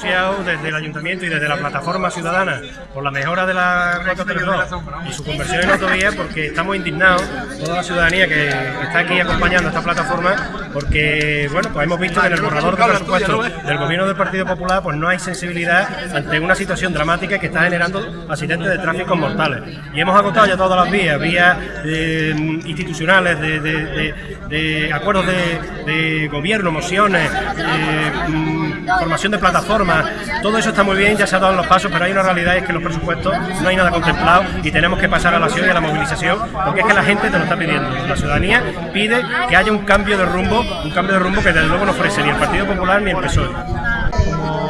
desde el Ayuntamiento y desde la Plataforma Ciudadana por la mejora de la 432 y su conversión en autovía porque estamos indignados, toda la ciudadanía que está aquí acompañando esta plataforma, porque bueno, pues hemos visto que en el borrador de presupuesto del Gobierno del Partido Popular pues no hay sensibilidad ante una situación dramática que está generando accidentes de tráfico mortales. Y hemos agotado ya todas las vías, vías eh, institucionales, de, acuerdos de, gobierno, mociones, eh, mm, formación de plataformas, todo eso está muy bien, ya se ha dado los pasos, pero hay una realidad es que los presupuestos no hay nada contemplado y tenemos que pasar a la acción y a la movilización, porque es que la gente te lo está pidiendo. La ciudadanía pide que haya un cambio de rumbo, un cambio de rumbo que desde luego no ofrece ni el Partido Popular ni el PSOE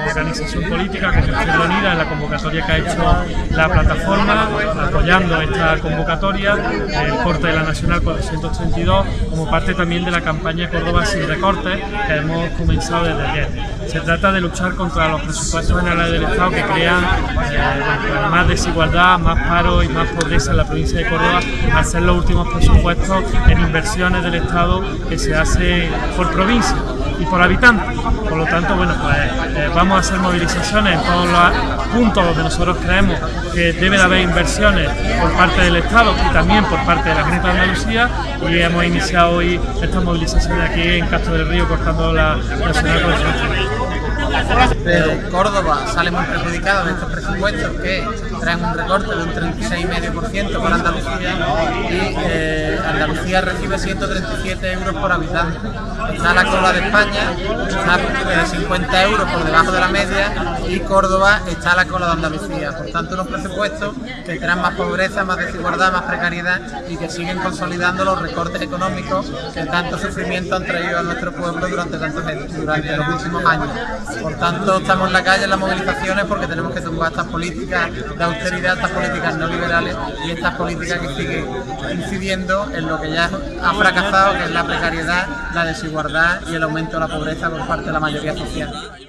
organización política como Izquierda Unida en la convocatoria que ha hecho la plataforma, apoyando esta convocatoria, el corte de la Nacional 432, como parte también de la campaña Córdoba sin recortes que hemos comenzado desde ayer. Se trata de luchar contra los presupuestos generales del Estado que crean eh, más desigualdad, más paro y más pobreza en la provincia de Córdoba, al ser los últimos presupuestos en inversiones del Estado que se hace por provincia y por habitante. Por lo tanto, eh, vamos a hacer movilizaciones en todos los puntos donde nosotros creemos que debe de haber inversiones por parte del Estado y también por parte de la Junta de Andalucía. Y hemos iniciado hoy estas movilizaciones aquí en Castro del Río cortando la Nacional pero Córdoba sale muy perjudicado de estos presupuestos que traen un recorte de un 36,5% para Andalucía y eh, Andalucía recibe 137 euros por habitante. Está la cola de España, está 50 eh, euros por debajo de la media y Córdoba está a la cola de Andalucía. Por tanto, unos presupuestos que traen más pobreza, más desigualdad, más precariedad y que siguen consolidando los recortes económicos que tanto sufrimiento han traído a nuestro pueblo durante, tantos, durante los últimos años. Por tanto, estamos en la calle en las movilizaciones porque tenemos que tumbar estas políticas de austeridad, estas políticas neoliberales y estas políticas que siguen incidiendo en lo que ya ha fracasado, que es la precariedad, la desigualdad y el aumento de la pobreza por parte de la mayoría social.